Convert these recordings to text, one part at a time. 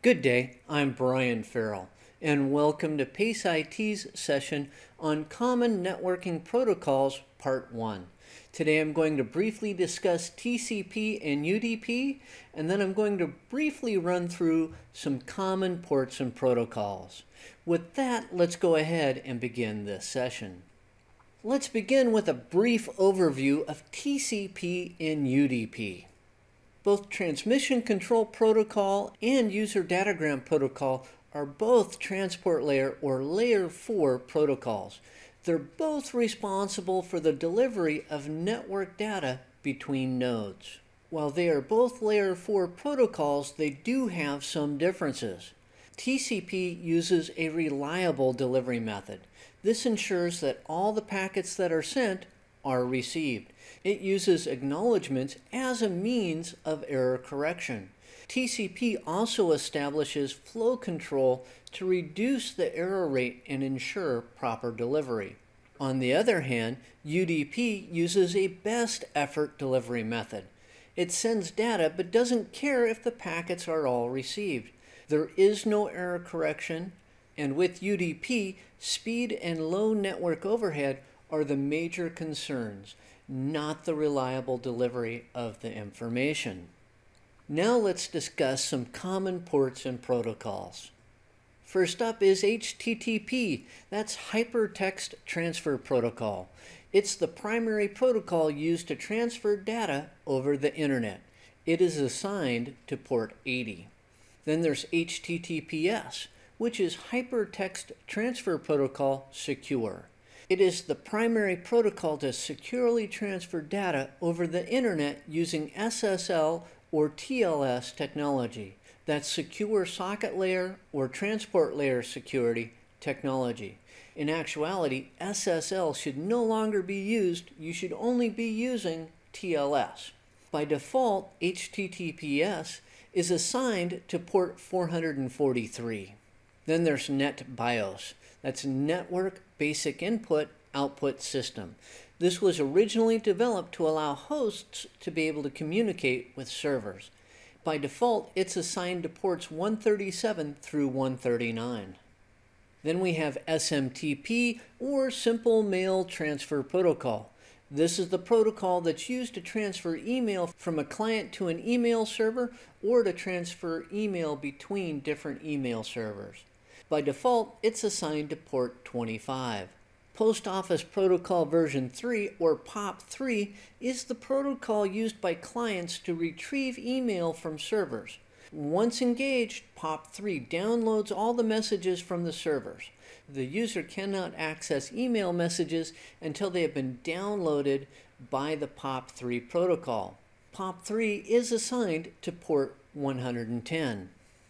Good day, I'm Brian Farrell, and welcome to PACE IT's session on Common Networking Protocols, Part 1. Today I'm going to briefly discuss TCP and UDP, and then I'm going to briefly run through some common ports and protocols. With that, let's go ahead and begin this session. Let's begin with a brief overview of TCP and UDP. Both Transmission Control Protocol and User Datagram Protocol are both Transport Layer or Layer 4 protocols. They're both responsible for the delivery of network data between nodes. While they are both Layer 4 protocols, they do have some differences. TCP uses a reliable delivery method. This ensures that all the packets that are sent are received. It uses acknowledgments as a means of error correction. TCP also establishes flow control to reduce the error rate and ensure proper delivery. On the other hand, UDP uses a best effort delivery method. It sends data but doesn't care if the packets are all received. There is no error correction, and with UDP, speed and low network overhead are the major concerns not the reliable delivery of the information. Now let's discuss some common ports and protocols. First up is HTTP, that's Hypertext Transfer Protocol. It's the primary protocol used to transfer data over the internet. It is assigned to port 80. Then there's HTTPS, which is Hypertext Transfer Protocol Secure. It is the primary protocol to securely transfer data over the internet using SSL or TLS technology. That's secure socket layer or transport layer security technology. In actuality, SSL should no longer be used. You should only be using TLS. By default, HTTPS is assigned to port 443. Then there's NetBIOS. That's Network Basic Input Output System. This was originally developed to allow hosts to be able to communicate with servers. By default, it's assigned to ports 137 through 139. Then we have SMTP, or Simple Mail Transfer Protocol. This is the protocol that's used to transfer email from a client to an email server or to transfer email between different email servers. By default, it's assigned to port 25. Post Office Protocol version 3 or POP3 is the protocol used by clients to retrieve email from servers. Once engaged, POP3 downloads all the messages from the servers. The user cannot access email messages until they have been downloaded by the POP3 protocol. POP3 is assigned to port 110.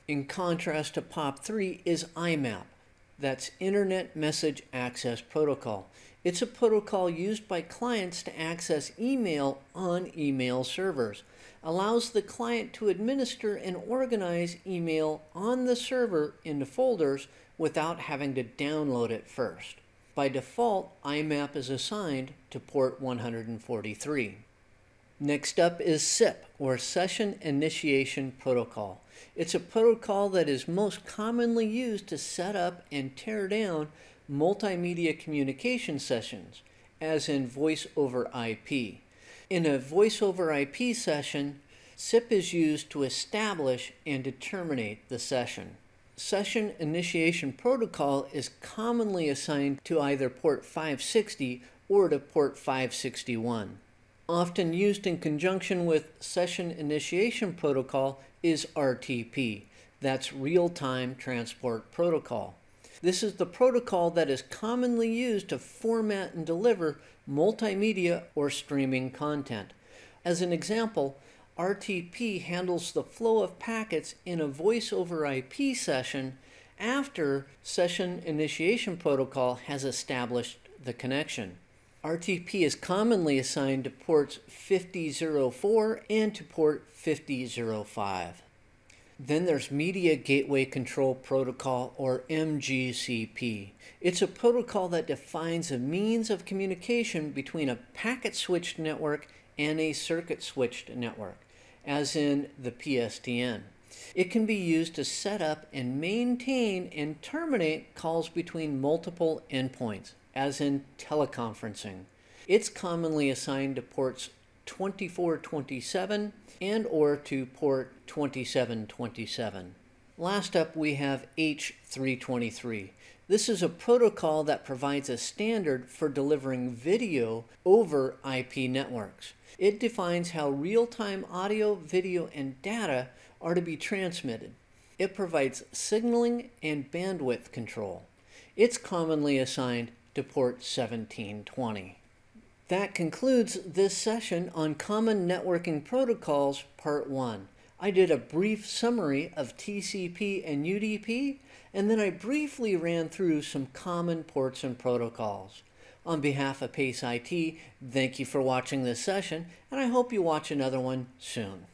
In contrast to POP3 is IMAP. That's Internet Message Access Protocol. It's a protocol used by clients to access email on email servers. Allows the client to administer and organize email on the server into folders without having to download it first. By default, IMAP is assigned to port 143. Next up is SIP, or Session Initiation Protocol. It's a protocol that is most commonly used to set up and tear down multimedia communication sessions, as in voice over IP. In a voice over IP session, SIP is used to establish and to terminate the session. Session Initiation Protocol is commonly assigned to either port 560 or to port 561 often used in conjunction with Session Initiation Protocol is RTP. That's Real-Time Transport Protocol. This is the protocol that is commonly used to format and deliver multimedia or streaming content. As an example, RTP handles the flow of packets in a voice over IP session after Session Initiation Protocol has established the connection. RTP is commonly assigned to ports 5004 and to port 5005. Then there's Media Gateway Control Protocol, or MGCP. It's a protocol that defines a means of communication between a packet-switched network and a circuit-switched network, as in the PSTN. It can be used to set up and maintain and terminate calls between multiple endpoints, as in teleconferencing. It's commonly assigned to ports 2427 and or to port 2727. Last up we have H323. This is a protocol that provides a standard for delivering video over IP networks. It defines how real-time audio, video, and data are to be transmitted. It provides signaling and bandwidth control. It's commonly assigned to port 1720. That concludes this session on Common Networking Protocols Part 1. I did a brief summary of TCP and UDP, and then I briefly ran through some common ports and protocols. On behalf of PACE IT, thank you for watching this session, and I hope you watch another one soon.